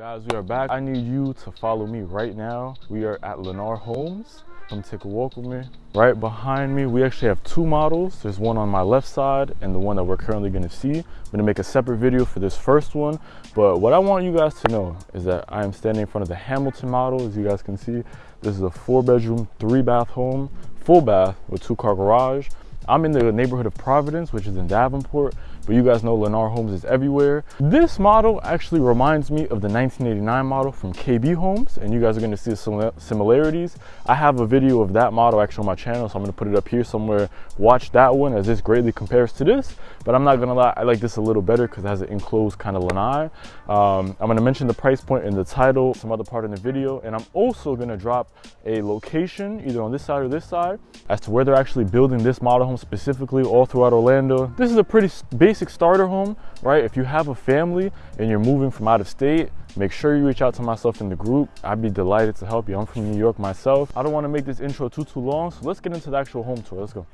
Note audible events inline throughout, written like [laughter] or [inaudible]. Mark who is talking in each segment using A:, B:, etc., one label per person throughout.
A: Guys, we are back. I need you to follow me right now. We are at Lennar Homes. Come take a walk with me. Right behind me, we actually have two models. There's one on my left side and the one that we're currently gonna see. I'm gonna make a separate video for this first one. But what I want you guys to know is that I am standing in front of the Hamilton model. As you guys can see, this is a four bedroom, three bath home, full bath with two car garage. I'm in the neighborhood of Providence, which is in Davenport, but you guys know Lennar Homes is everywhere. This model actually reminds me of the 1989 model from KB Homes, and you guys are gonna see some similarities. I have a video of that model actually on my channel, so I'm gonna put it up here somewhere. Watch that one as this greatly compares to this, but I'm not gonna lie, I like this a little better because it has an enclosed kind of lanai. Um, I'm gonna mention the price point in the title, some other part in the video, and I'm also gonna drop a location, either on this side or this side, as to where they're actually building this model home specifically all throughout Orlando. This is a pretty basic starter home, right? If you have a family and you're moving from out of state, make sure you reach out to myself in the group. I'd be delighted to help you. I'm from New York myself. I don't want to make this intro too, too long, so let's get into the actual home tour. Let's go.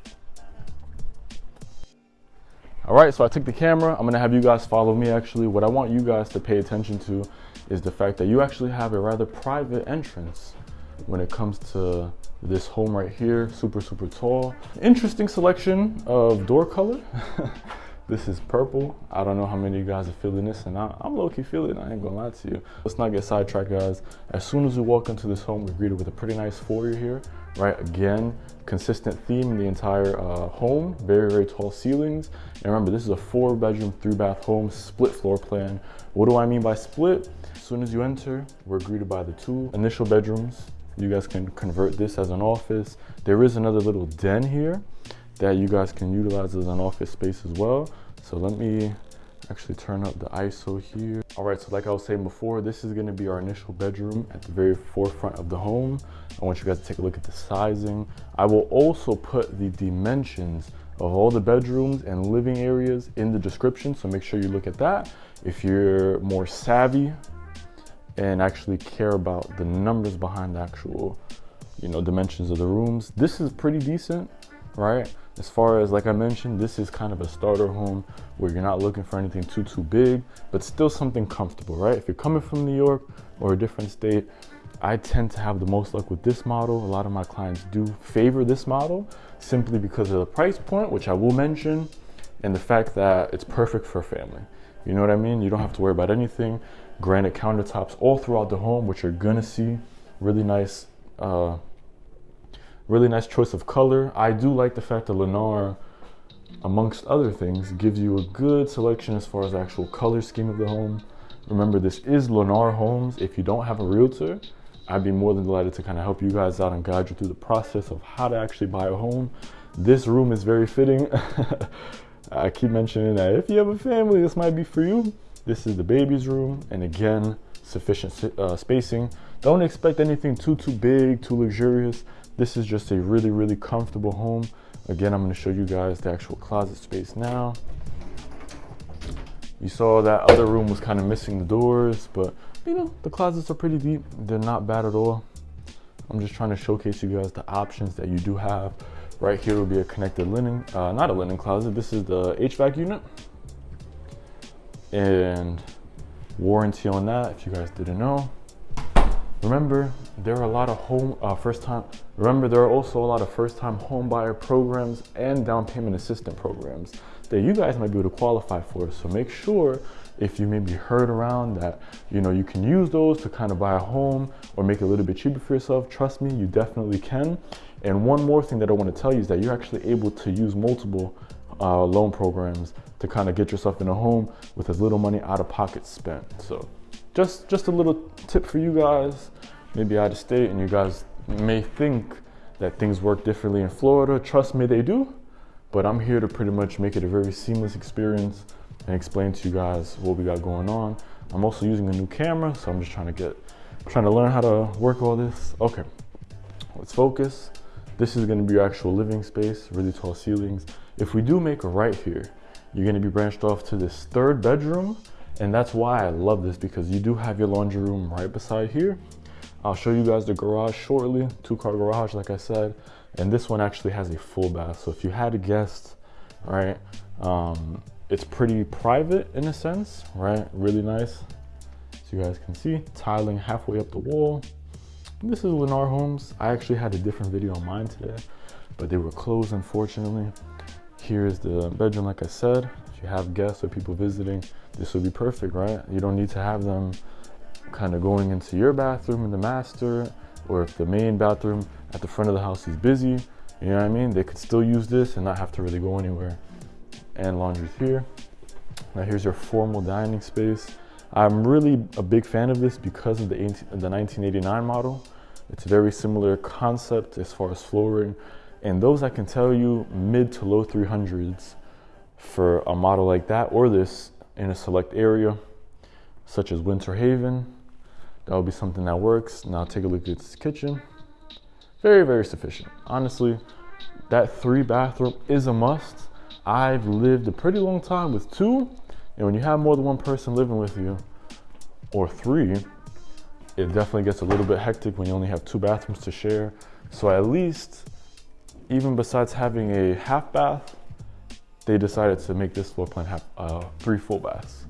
A: All right, so I took the camera. I'm gonna have you guys follow me actually. What I want you guys to pay attention to is the fact that you actually have a rather private entrance when it comes to this home right here, super, super tall. Interesting selection of door color. [laughs] this is purple. I don't know how many of you guys are feeling this and I, am low-key feeling it, I ain't gonna lie to you. Let's not get sidetracked guys. As soon as we walk into this home, we're greeted with a pretty nice foyer here, right? Again, consistent theme in the entire uh, home, very, very tall ceilings. And remember, this is a four bedroom, three bath home, split floor plan. What do I mean by split? As soon as you enter, we're greeted by the two initial bedrooms, you guys can convert this as an office. There is another little den here that you guys can utilize as an office space as well. So let me actually turn up the ISO here. All right, so like I was saying before, this is gonna be our initial bedroom at the very forefront of the home. I want you guys to take a look at the sizing. I will also put the dimensions of all the bedrooms and living areas in the description, so make sure you look at that. If you're more savvy and actually care about the numbers behind the actual, you know, dimensions of the rooms. This is pretty decent, right? As far as, like I mentioned, this is kind of a starter home where you're not looking for anything too, too big, but still something comfortable, right? If you're coming from New York or a different state, I tend to have the most luck with this model. A lot of my clients do favor this model simply because of the price point, which I will mention, and the fact that it's perfect for family. You know what I mean? You don't have to worry about anything granite countertops all throughout the home, which you're gonna see. Really nice, uh, really nice choice of color. I do like the fact that Lennar, amongst other things, gives you a good selection as far as actual color scheme of the home. Remember, this is Lennar Homes. If you don't have a realtor, I'd be more than delighted to kind of help you guys out and guide you through the process of how to actually buy a home. This room is very fitting. [laughs] I keep mentioning that if you have a family, this might be for you. This is the baby's room, and again, sufficient uh, spacing. Don't expect anything too, too big, too luxurious. This is just a really, really comfortable home. Again, I'm gonna show you guys the actual closet space now. You saw that other room was kind of missing the doors, but you know, the closets are pretty deep. They're not bad at all. I'm just trying to showcase you guys the options that you do have. Right here will be a connected linen, uh, not a linen closet. This is the HVAC unit and warranty on that if you guys didn't know. Remember, there are a lot of home uh, first time. Remember, there are also a lot of first time home buyer programs and down payment assistant programs that you guys might be able to qualify for. So make sure if you maybe heard around that, you know, you can use those to kind of buy a home or make it a little bit cheaper for yourself. Trust me, you definitely can. And one more thing that I want to tell you is that you're actually able to use multiple uh, loan programs to kind of get yourself in a home with as little money out of pocket spent. So just, just a little tip for you guys, maybe out of state and you guys may think that things work differently in Florida. Trust me, they do. But I'm here to pretty much make it a very seamless experience and explain to you guys what we got going on. I'm also using a new camera, so I'm just trying to get, trying to learn how to work all this. Okay, let's focus. This is gonna be your actual living space, really tall ceilings. If we do make a right here, you're gonna be branched off to this third bedroom. And that's why I love this because you do have your laundry room right beside here. I'll show you guys the garage shortly, two car garage, like I said. And this one actually has a full bath. So if you had a guest, right, um, it's pretty private in a sense, right? Really nice. So you guys can see, tiling halfway up the wall. This is Lennar Homes. I actually had a different video on mine today, but they were closed unfortunately. Here's the bedroom, like I said. If you have guests or people visiting, this would be perfect, right? You don't need to have them kind of going into your bathroom in the master, or if the main bathroom at the front of the house is busy, you know what I mean? They could still use this and not have to really go anywhere. And laundry's here. Now here's your formal dining space. I'm really a big fan of this because of the, 18, the 1989 model. It's a very similar concept as far as flooring. And those I can tell you mid to low 300s for a model like that or this in a select area such as Winter Haven. That would be something that works. Now take a look at this kitchen. Very, very sufficient. Honestly, that three bathroom is a must. I've lived a pretty long time with two and when you have more than one person living with you, or three, it definitely gets a little bit hectic when you only have two bathrooms to share. So at least, even besides having a half bath, they decided to make this floor plan have uh, three full baths.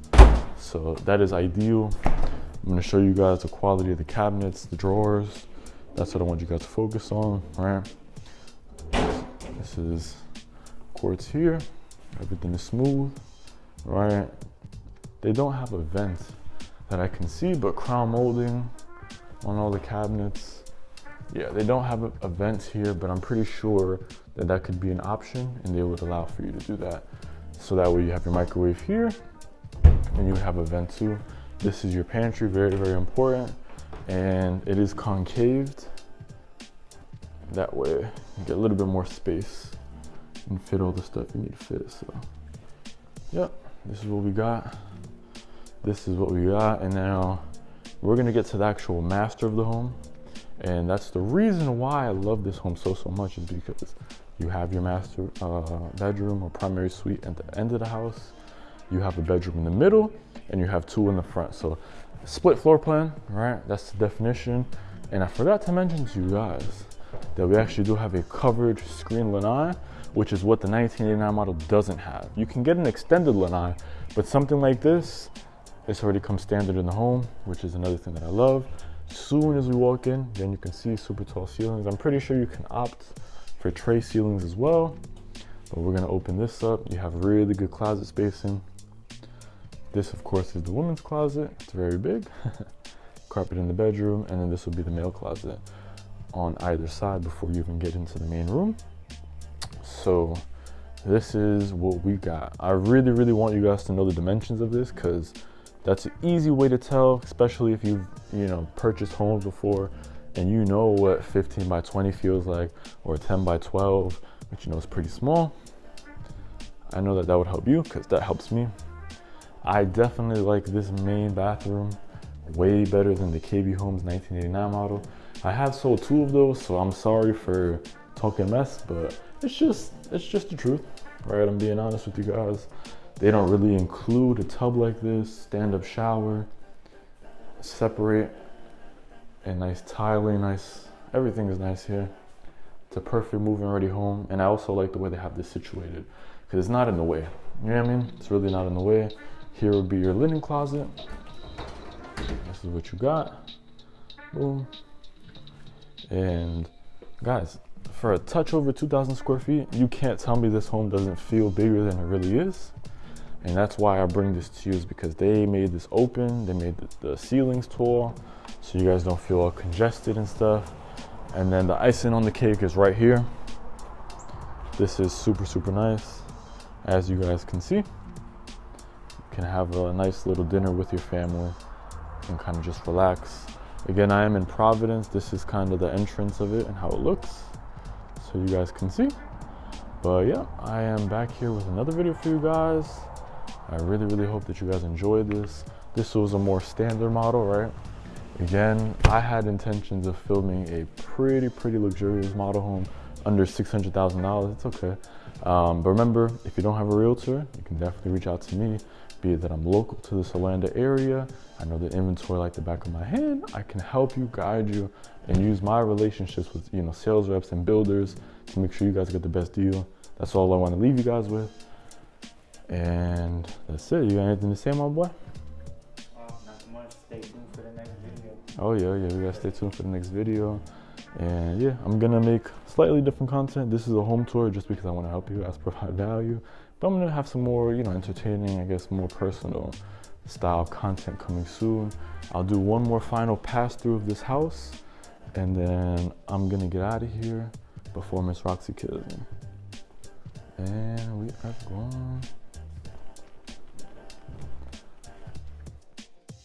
A: So that is ideal. I'm gonna show you guys the quality of the cabinets, the drawers. That's what I want you guys to focus on, right? This is quartz here. Everything is smooth right? They don't have a vent that I can see, but crown molding on all the cabinets. Yeah, they don't have vent here, but I'm pretty sure that that could be an option and they would allow for you to do that. So that way you have your microwave here and you have a vent too. This is your pantry, very, very important. And it is concaved. That way you get a little bit more space and fit all the stuff you need to fit, so. Yep this is what we got. This is what we got. And now we're gonna get to the actual master of the home. And that's the reason why I love this home so, so much is because you have your master uh, bedroom or primary suite at the end of the house. You have a bedroom in the middle and you have two in the front. So split floor plan, right? That's the definition. And I forgot to mention to you guys that we actually do have a covered screen lanai which is what the 1989 model doesn't have. You can get an extended lanai, but something like this, this already comes standard in the home, which is another thing that I love. Soon as we walk in, then you can see super tall ceilings. I'm pretty sure you can opt for tray ceilings as well, but we're gonna open this up. You have really good closet spacing. This, of course, is the women's closet. It's very big. [laughs] Carpet in the bedroom, and then this will be the male closet on either side before you even get into the main room. So this is what we got. I really, really want you guys to know the dimensions of this because that's an easy way to tell, especially if you've, you know, purchased homes before and you know what 15 by 20 feels like or 10 by 12, which you know is pretty small. I know that that would help you because that helps me. I definitely like this main bathroom way better than the KB Homes 1989 model. I have sold two of those, so I'm sorry for talking mess, but it's just it's just the truth, right? I'm being honest with you guys. They don't really include a tub like this, stand-up shower, separate, and nice tiling, nice everything is nice here. It's a perfect move-in ready home, and I also like the way they have this situated because it's not in the way. You know what I mean? It's really not in the way. Here would be your linen closet. This is what you got. Boom. And guys, for a touch over 2,000 square feet, you can't tell me this home doesn't feel bigger than it really is. And that's why I bring this to you is because they made this open, they made the, the ceilings tall, so you guys don't feel all congested and stuff. And then the icing on the cake is right here. This is super, super nice. As you guys can see, you can have a nice little dinner with your family and kind of just relax. Again, I am in Providence. This is kind of the entrance of it and how it looks so you guys can see. But yeah, I am back here with another video for you guys. I really, really hope that you guys enjoyed this. This was a more standard model, right? Again, I had intentions of filming a pretty, pretty luxurious model home under $600,000. It's okay. Um, but remember, if you don't have a realtor, you can definitely reach out to me, be it that I'm local to this Orlando area. I know the inventory like the back of my hand. I can help you, guide you, and use my relationships with you know sales reps and builders to make sure you guys get the best deal. That's all I want to leave you guys with. And that's it. You got anything to say, my boy? Oh yeah, yeah, we gotta stay tuned for the next video. And yeah, I'm gonna make slightly different content. This is a home tour just because I wanna help you guys [laughs] provide value. But I'm gonna have some more, you know, entertaining, I guess more personal style content coming soon. I'll do one more final pass through of this house and then I'm gonna get out of here before Miss Roxy kills me. And we are gone.